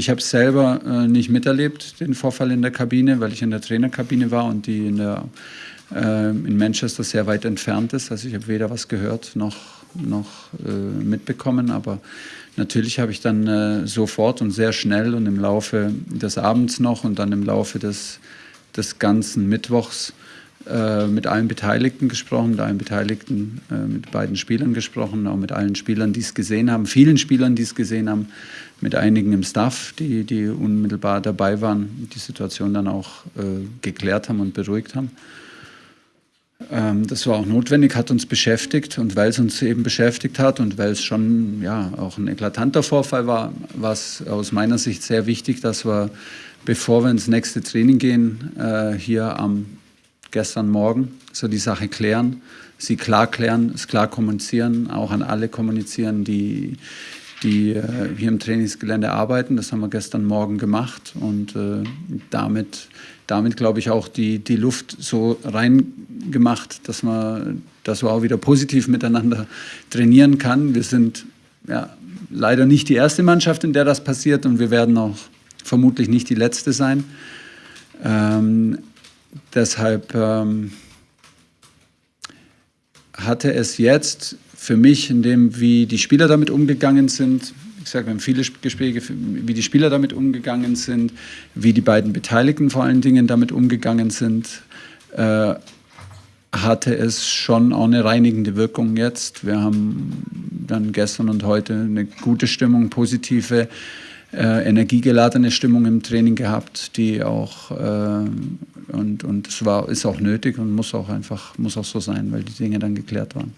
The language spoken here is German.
ich habe es selber äh, nicht miterlebt, den Vorfall in der Kabine, weil ich in der Trainerkabine war und die in, der, äh, in Manchester sehr weit entfernt ist. Also ich habe weder was gehört noch, noch äh, mitbekommen, aber natürlich habe ich dann äh, sofort und sehr schnell und im Laufe des Abends noch und dann im Laufe des, des ganzen Mittwochs äh, mit allen Beteiligten gesprochen, mit allen Beteiligten, äh, mit beiden Spielern gesprochen, auch mit allen Spielern, die es gesehen haben, vielen Spielern, die es gesehen haben, mit einigen im Staff, die, die unmittelbar dabei waren, die Situation dann auch äh, geklärt haben und beruhigt haben. Ähm, das war auch notwendig, hat uns beschäftigt und weil es uns eben beschäftigt hat und weil es schon ja, auch ein eklatanter Vorfall war, war es aus meiner Sicht sehr wichtig, dass wir, bevor wir ins nächste Training gehen, äh, hier am gestern Morgen so die Sache klären, sie klar klären, es klar kommunizieren, auch an alle kommunizieren, die, die äh, hier im Trainingsgelände arbeiten. Das haben wir gestern Morgen gemacht und äh, damit, damit glaube ich, auch die, die Luft so reingemacht, dass man, dass man auch wieder positiv miteinander trainieren kann. Wir sind ja, leider nicht die erste Mannschaft, in der das passiert und wir werden auch vermutlich nicht die letzte sein. Ähm, deshalb ähm, hatte es jetzt für mich, in dem, wie die Spieler damit umgegangen sind, ich sage, wir haben viele Gespräche, wie die Spieler damit umgegangen sind, wie die beiden Beteiligten vor allen Dingen damit umgegangen sind, äh, hatte es schon auch eine reinigende Wirkung jetzt. Wir haben dann gestern und heute eine gute Stimmung, positive äh, energiegeladene Stimmung im Training gehabt, die auch äh, und und es war ist auch nötig und muss auch einfach muss auch so sein, weil die Dinge dann geklärt waren.